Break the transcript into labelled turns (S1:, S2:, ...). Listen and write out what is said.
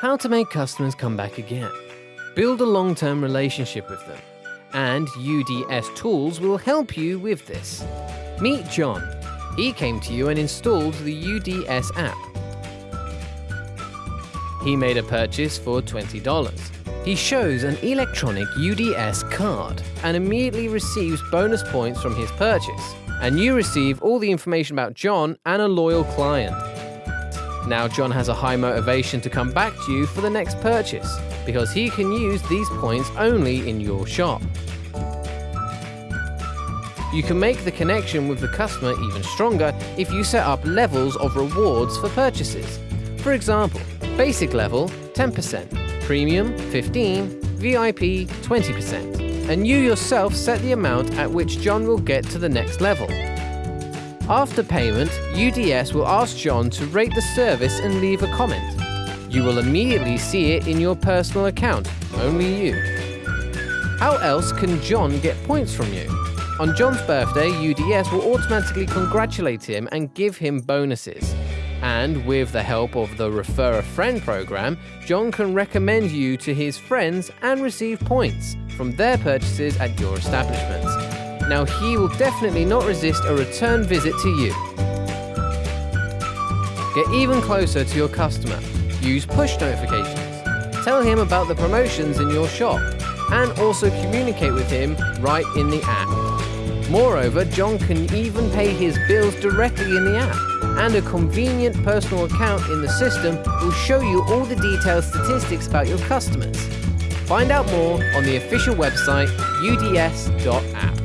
S1: How to make customers come back again. Build a long-term relationship with them. And UDS Tools will help you with this. Meet John. He came to you and installed the UDS app. He made a purchase for $20. He shows an electronic UDS card and immediately receives bonus points from his purchase. And you receive all the information about John and a loyal client. Now John has a high motivation to come back to you for the next purchase, because he can use these points only in your shop. You can make the connection with the customer even stronger if you set up levels of rewards for purchases. For example, basic level 10%, premium 15, VIP 20%, and you yourself set the amount at which John will get to the next level. After payment, UDS will ask John to rate the service and leave a comment. You will immediately see it in your personal account, only you. How else can John get points from you? On John's birthday, UDS will automatically congratulate him and give him bonuses. And with the help of the Refer a Friend program, John can recommend you to his friends and receive points from their purchases at your establishment. Now he will definitely not resist a return visit to you. Get even closer to your customer. Use push notifications. Tell him about the promotions in your shop and also communicate with him right in the app. Moreover, John can even pay his bills directly in the app and a convenient personal account in the system will show you all the detailed statistics about your customers. Find out more on the official website uds.app.